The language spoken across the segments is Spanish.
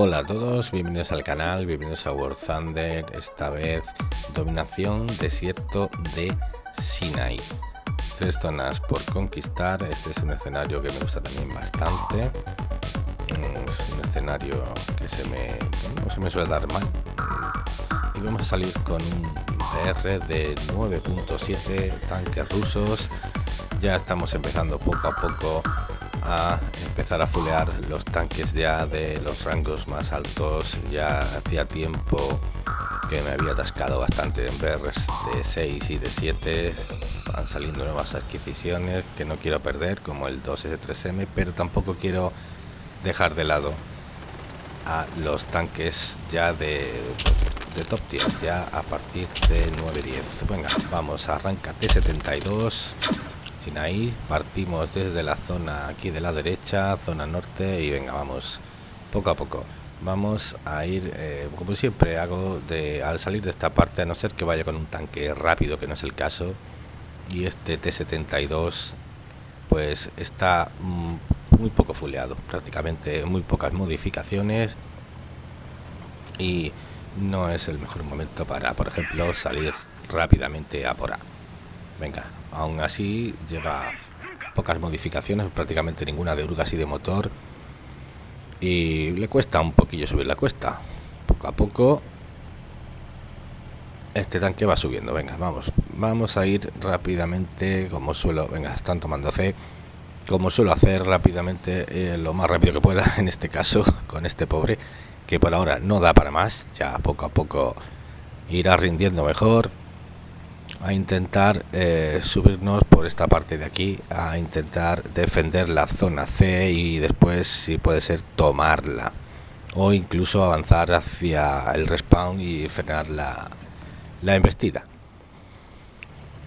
Hola a todos, bienvenidos al canal, bienvenidos a War Thunder, esta vez dominación desierto de Sinai. Tres zonas por conquistar, este es un escenario que me gusta también bastante. Es un escenario que se me, no se me suele dar mal. Y vamos a salir con un PR de 9.7 tanques rusos. Ya estamos empezando poco a poco a empezar a fulear los tanques ya de los rangos más altos. Ya hacía tiempo que me había atascado bastante en BRs de 6 y de 7. Van saliendo nuevas adquisiciones que no quiero perder, como el 2S3M, pero tampoco quiero dejar de lado a los tanques ya de, de top tier, ya a partir de 9-10. Venga, vamos, arranca T72 ahí partimos desde la zona aquí de la derecha zona norte y venga vamos poco a poco. Vamos a ir eh, como siempre hago de al salir de esta parte a no ser que vaya con un tanque rápido que no es el caso y este T72 pues está mm, muy poco fuleado prácticamente muy pocas modificaciones y no es el mejor momento para por ejemplo salir rápidamente a por A. Venga Aún así lleva pocas modificaciones, prácticamente ninguna de urgas y de motor. Y le cuesta un poquillo subir la cuesta. Poco a poco este tanque va subiendo. Venga, vamos. Vamos a ir rápidamente como suelo. Venga, están tomando C. Como suelo hacer rápidamente, eh, lo más rápido que pueda, en este caso, con este pobre, que por ahora no da para más. Ya poco a poco irá rindiendo mejor a intentar eh, subirnos por esta parte de aquí a intentar defender la zona C y después si puede ser tomarla. O incluso avanzar hacia el respawn y frenar la, la embestida.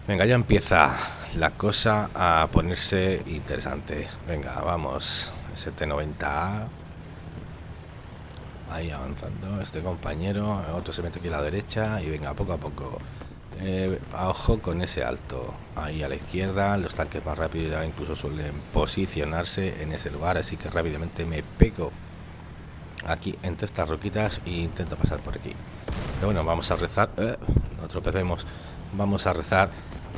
Venga ya empieza la cosa a ponerse interesante. Venga vamos. ST90A ahí avanzando este compañero otro se mete aquí a la derecha y venga poco a poco eh, ojo con ese alto. Ahí a la izquierda los tanques más rápidos ya incluso suelen posicionarse en ese lugar así que rápidamente me pego aquí entre estas roquitas e intento pasar por aquí. Pero bueno vamos a rezar. Eh, no tropecemos. Vamos a rezar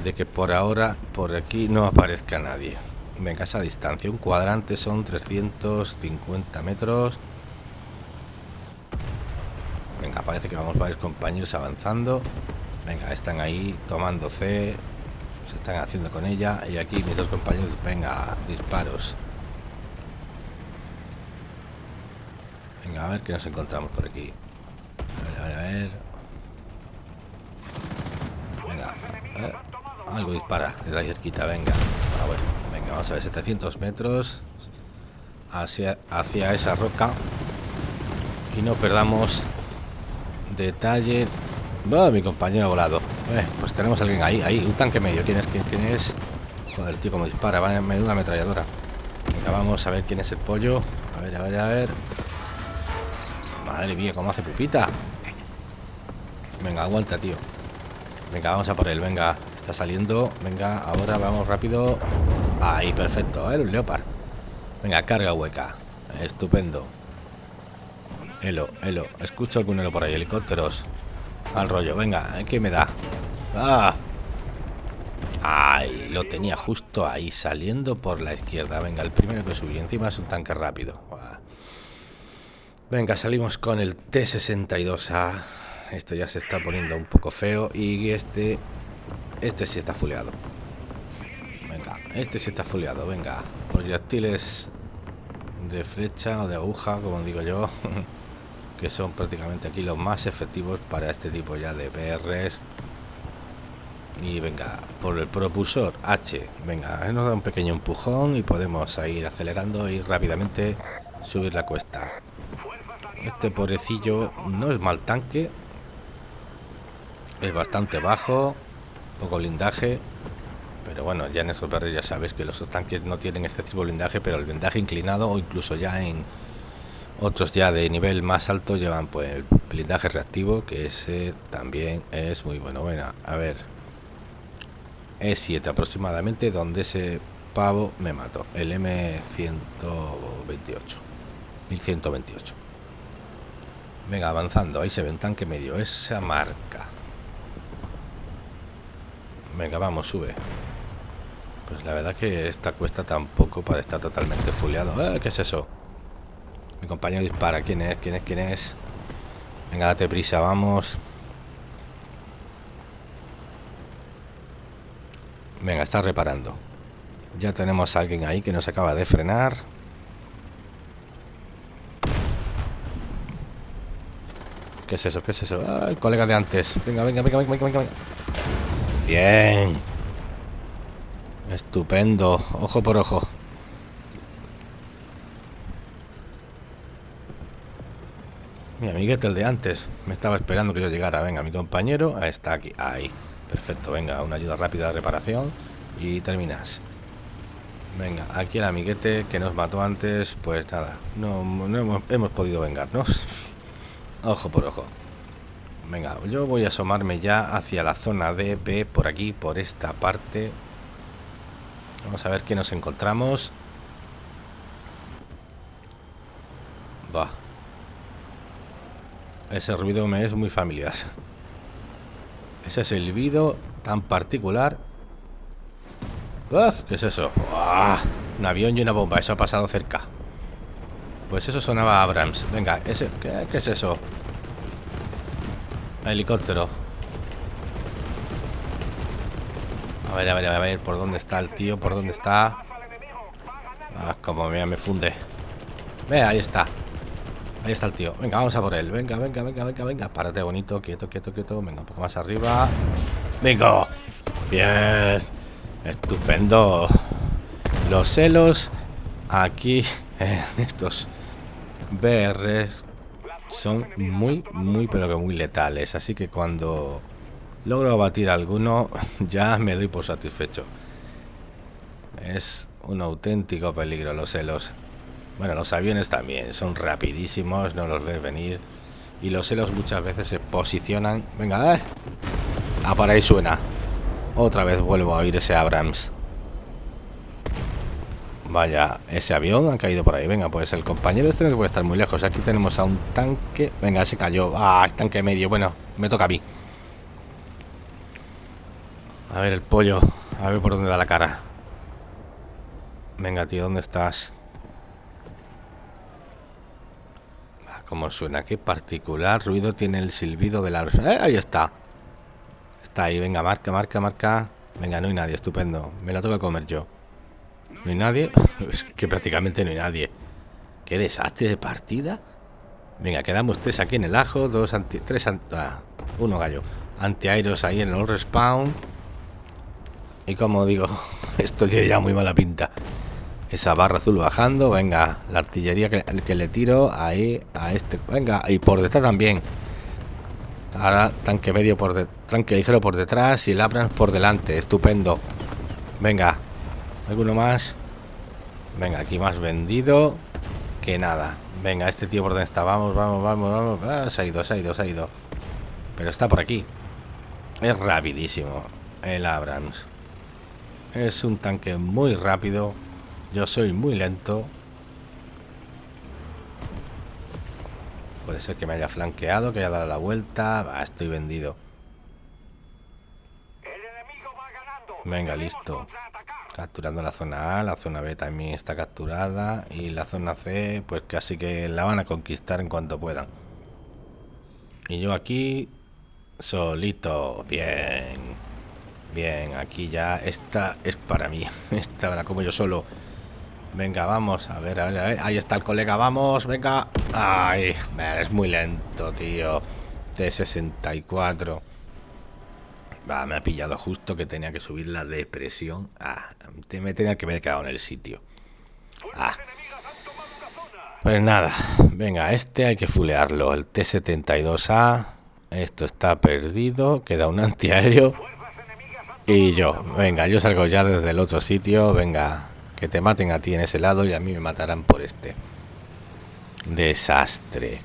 de que por ahora por aquí no aparezca nadie. Venga esa distancia. Un cuadrante son 350 metros. Venga parece que vamos varios compañeros avanzando Venga, están ahí tomando C. Se están haciendo con ella. Y aquí mis dos compañeros, venga, disparos. Venga, a ver qué nos encontramos por aquí. A ver, a ver, a ver. Venga. Eh, algo dispara de la cerquita, venga. Ah, bueno, venga, vamos a ver, 700 metros hacia, hacia esa roca. Y no perdamos detalle Va, mi compañero volado. Eh, pues tenemos a alguien ahí, ahí, un tanque medio. ¿Quién es? ¿Quién, quién es? Joder, tío, como dispara, va en medio una ametralladora. Venga, vamos a ver quién es el pollo. A ver, a ver, a ver. Madre mía, cómo hace pupita. Venga, aguanta, tío. Venga, vamos a por él, venga. Está saliendo. Venga, ahora vamos rápido. Ahí, perfecto. Ver, un leopard. Venga, carga hueca. Estupendo. Elo, elo. Escucho algún elo por ahí. Helicópteros. Al rollo, venga, ¿qué me da? ¡Ah! ¡Ay! Lo tenía justo ahí, saliendo por la izquierda. Venga, el primero que subí. Encima es un tanque rápido. Venga, salimos con el T-62A. Esto ya se está poniendo un poco feo. Y este... Este sí está fuleado. Venga, este sí está fuleado. Venga, proyectiles de flecha o de aguja, como digo yo. que son prácticamente aquí los más efectivos para este tipo ya de PRs y venga por el propulsor H venga nos da un pequeño empujón y podemos ir acelerando y rápidamente subir la cuesta. Este pobrecillo no es mal tanque es bastante bajo poco blindaje pero bueno ya en esos PRs ya sabes que los tanques no tienen excesivo blindaje pero el blindaje inclinado o incluso ya en otros ya de nivel más alto llevan pues blindaje reactivo, que ese también es muy bueno. Bueno, a ver. Es 7 aproximadamente, donde ese pavo me mató. El M128. 1128. Venga, avanzando. Ahí se ve un tanque medio. Esa marca. Venga, vamos, sube. Pues la verdad que esta cuesta tampoco para estar totalmente fuleado. Eh, ¿Qué es eso? Mi compañero dispara. ¿Quién es? ¿Quién es? ¿Quién es? Venga, date prisa, vamos. Venga, está reparando. Ya tenemos a alguien ahí que nos acaba de frenar. ¿Qué es eso? ¿Qué es eso? Ah, el colega de antes. Venga, venga, venga, venga, venga, venga. Bien. Estupendo. Ojo por ojo. Mi amiguete, el de antes, me estaba esperando que yo llegara. Venga, mi compañero está aquí. Ahí. Perfecto, venga, una ayuda rápida de reparación y terminas. Venga, aquí el amiguete que nos mató antes, pues nada, no, hemos, podido vengarnos. Ojo por ojo. Venga, yo voy a asomarme ya hacia la zona de B, por aquí, por esta parte. Vamos a ver qué nos encontramos. Va. Ese ruido me es muy familiar. Ese silbido tan particular. ¿Qué es eso? Un avión y una bomba. Eso ha pasado cerca. Pues eso sonaba Abrams. Venga, ese, ¿qué, ¿qué, es eso? Helicóptero. A ver, a ver, a ver. ¿Por dónde está el tío? ¿Por dónde está? Ah, como mira, me funde. Ve, ahí está. Ahí está el tío. Venga, vamos a por él. Venga, venga, venga, venga, venga. Párate bonito, quieto, quieto, quieto. Venga, un poco más arriba. Venga. Bien. Estupendo. Los celos aquí en estos BRs son muy, muy, pero que muy letales. Así que cuando logro abatir alguno, ya me doy por satisfecho. Es un auténtico peligro los celos. Bueno, los aviones también son rapidísimos, no los ves venir. Y los celos muchas veces se posicionan. Venga, eh. Ah, para ahí suena. Otra vez vuelvo a oír ese Abrams. Vaya, ese avión ha caído por ahí. Venga, pues el compañero este no puede estar muy lejos. Aquí tenemos a un tanque. Venga, se cayó. Ah, tanque medio. Bueno, me toca a mí. A ver el pollo. A ver por dónde da la cara. Venga, tío, ¿dónde estás? Como suena, qué particular ruido tiene el silbido de la... ¡Eh, ahí está. Está ahí, venga, marca, marca, marca. Venga, no hay nadie, estupendo. Me la tengo que comer yo. ¿No hay nadie? Es que prácticamente no hay nadie. Qué desastre de partida. Venga, quedamos tres aquí en el ajo, dos anti... Tres anti... Ah, uno gallo. Antiaeros ahí en el respawn. Y como digo, esto tiene ya muy mala pinta. Esa barra azul bajando. Venga, la artillería que, le tiro ahí a este. Venga, y por detrás también. Ahora tanque medio por tanque ligero por detrás y el Abrams por delante. Estupendo. Venga, alguno más. Venga, aquí más vendido que nada. Venga, este tío por donde está. Vamos, vamos, vamos, vamos. Ah, se ha ido, se ha ido, se ha ido. Pero está por aquí. Es rapidísimo el Abrams. Es un tanque muy rápido. Yo soy muy lento. Puede ser que me haya flanqueado, que haya dado la vuelta. estoy vendido. Venga, listo. Capturando la zona A, la zona B también está capturada. Y la zona C, pues casi que la van a conquistar en cuanto puedan. Y yo aquí, solito. Bien. Bien, aquí ya esta es para mí. Esta la como yo solo. Venga, vamos, a ver, a ver, a ver. Ahí está el colega, vamos, venga. Ay, es muy lento, tío. T64. Va, me ha pillado justo que tenía que subir la depresión. Ah, me tenía que haber quedado en el sitio. Ah. Pues nada, venga, este hay que fulearlo. El T-72A. Esto está perdido. Queda un antiaéreo. Y yo, venga, yo salgo ya desde el otro sitio. Venga, que te maten a ti en ese lado y a mí me matarán por este. Desastre.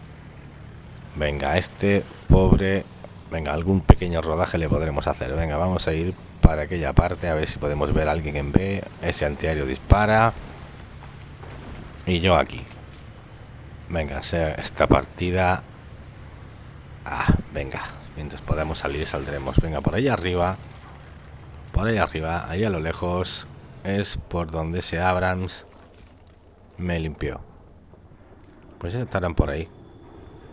Venga, este pobre... Venga, algún pequeño rodaje le podremos hacer. Venga, vamos a ir para aquella parte a ver si podemos ver a alguien en B. Ese antiaéreo dispara. Y yo aquí. Venga, esta partida Ah, venga, mientras podamos salir saldremos. Venga, por ahí arriba. Por ahí arriba, ahí a lo lejos, es por donde se Abrams me limpió. Pues estarán por ahí.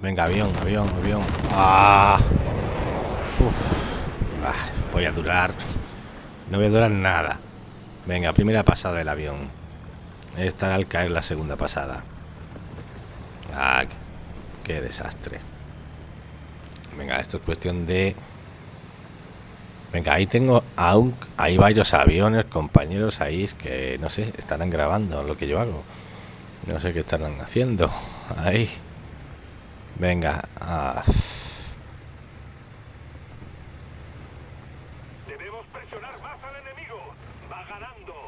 Venga, avión, avión, avión. ¡Ah! ah voy a durar. No voy a durar nada. Venga, primera pasada del avión. Estará al caer la segunda pasada. Ah, qué desastre. Venga, esto es cuestión de... Venga, ahí tengo aún... Hay varios aviones, compañeros ahí que, no sé, estarán grabando lo que yo hago. No sé qué estarán haciendo. Ahí. Venga. Ah.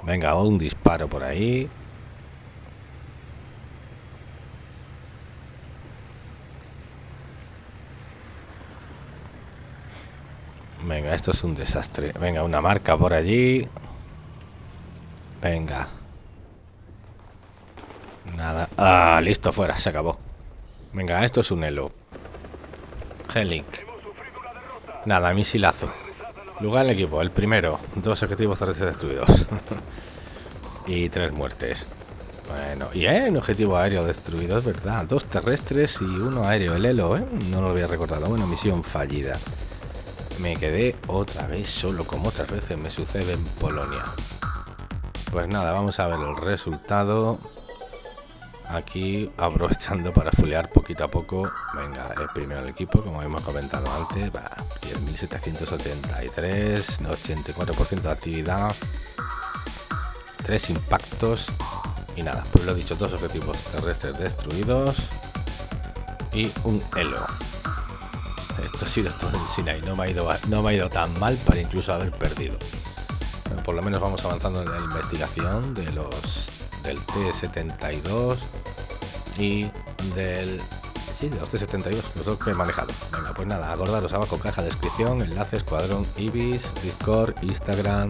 Venga, un disparo por ahí. Venga, esto es un desastre. Venga, una marca por allí. Venga. Nada. Ah, listo, fuera, se acabó. Venga, esto es un elo. Helink. Nada, misilazo. Lugar del equipo, el primero. Dos objetivos terrestres destruidos. y tres muertes. Bueno, y eh, un objetivo aéreo destruido, es verdad. Dos terrestres y uno aéreo, el Elo, ¿eh? No lo había recordado. Bueno, misión fallida. Me quedé otra vez solo, como otras veces me sucede en Polonia. Pues nada, vamos a ver el resultado. Aquí aprovechando para fulear poquito a poco. Venga, el primero el equipo, como hemos comentado antes. 10.783, 84% de actividad. Tres impactos. Y nada, pues lo dicho, dos objetivos terrestres destruidos. Y un elo. Esto ha sido todo en Sinai. No me ha ido, no me ha ido tan mal para incluso haber perdido. por lo menos vamos avanzando en la investigación de los del T72 y del sí, de los T72, los dos que he manejado. Venga, pues nada, acordaros abajo caja de descripción, enlace, escuadrón Ibis, Discord, Instagram,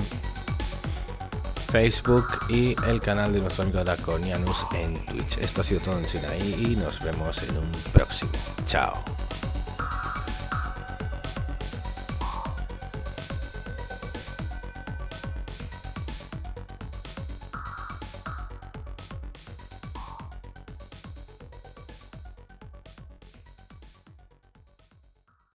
Facebook y el canal de nuestro amigo Draconianus en Twitch. Esto ha sido todo en Sinaí y nos vemos en un próximo. Chao.